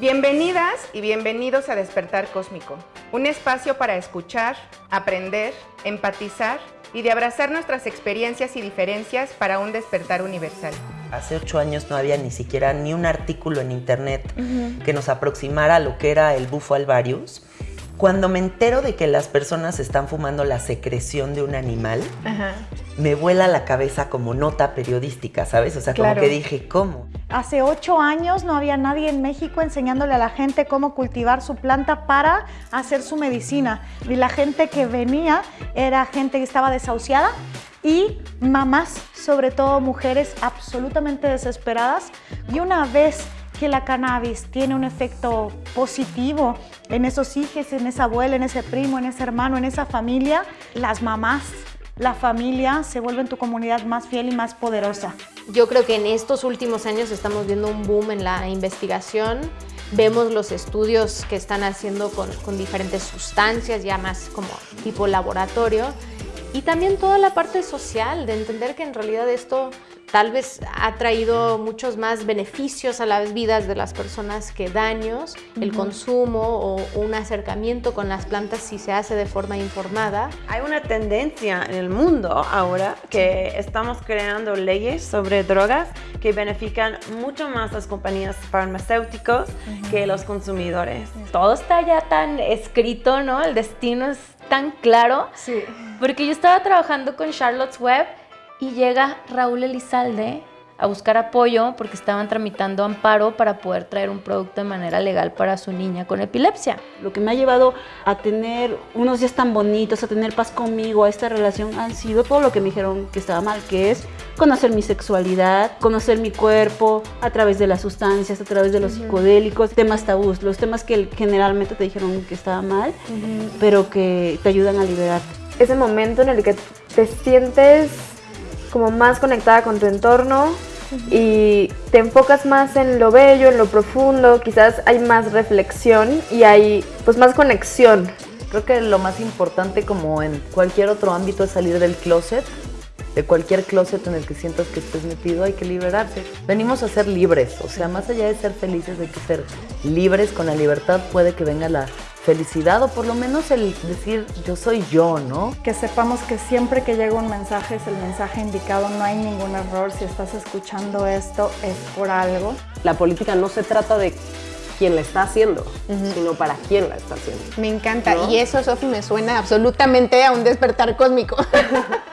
Bienvenidas y bienvenidos a Despertar Cósmico, un espacio para escuchar, aprender, empatizar y de abrazar nuestras experiencias y diferencias para un despertar universal. Hace ocho años no había ni siquiera ni un artículo en internet que nos aproximara a lo que era el bufo alvarius. Cuando me entero de que las personas están fumando la secreción de un animal, me vuela la cabeza como nota periodística, ¿sabes? O sea, como que dije, ¿cómo? Hace ocho años no había nadie en México enseñándole a la gente cómo cultivar su planta para hacer su medicina. Y la gente que venía era gente que estaba desahuciada y mamás, sobre todo mujeres absolutamente desesperadas. Y una vez que la cannabis tiene un efecto positivo en esos hijos, en esa abuela, en ese primo, en ese hermano, en esa familia, las mamás, la familia se vuelven tu comunidad más fiel y más poderosa. Yo creo que en estos últimos años estamos viendo un boom en la investigación. Vemos los estudios que están haciendo con, con diferentes sustancias, ya más como tipo laboratorio. Y también toda la parte social, de entender que en realidad esto tal vez ha traído muchos más beneficios a las vidas de las personas que daños, el consumo o un acercamiento con las plantas si se hace de forma informada. Hay una tendencia en el mundo ahora que estamos creando leyes sobre drogas que benefician mucho más las compañías farmacéuticas que los consumidores. Todo está ya tan escrito, ¿no? El destino es tan claro. Sí. Porque yo estaba trabajando con Charlotte's Web y llega Raúl Elizalde a buscar apoyo porque estaban tramitando amparo para poder traer un producto de manera legal para su niña con epilepsia. Lo que me ha llevado a tener unos días tan bonitos, a tener paz conmigo, a esta relación, han sido todo lo que me dijeron que estaba mal, que es conocer mi sexualidad, conocer mi cuerpo a través de las sustancias, a través de los psicodélicos, temas tabús, los temas que generalmente te dijeron que estaba mal, pero que te ayudan a liberar. Ese momento en el que te sientes como más conectada con tu entorno y te enfocas más en lo bello, en lo profundo, quizás hay más reflexión y hay pues más conexión. Creo que lo más importante como en cualquier otro ámbito es salir del closet. De cualquier closet en el que sientas que estés metido hay que liberarse. Venimos a ser libres, o sea, más allá de ser felices hay que ser libres. Con la libertad puede que venga la felicidad o por lo menos el decir yo soy yo, ¿no? Que sepamos que siempre que llega un mensaje es el mensaje indicado, no hay ningún error. Si estás escuchando esto es por algo. La política no se trata de quién la está haciendo, sino para quién la está haciendo. Me encanta. Y eso, Sofi, me suena absolutamente a un despertar cósmico.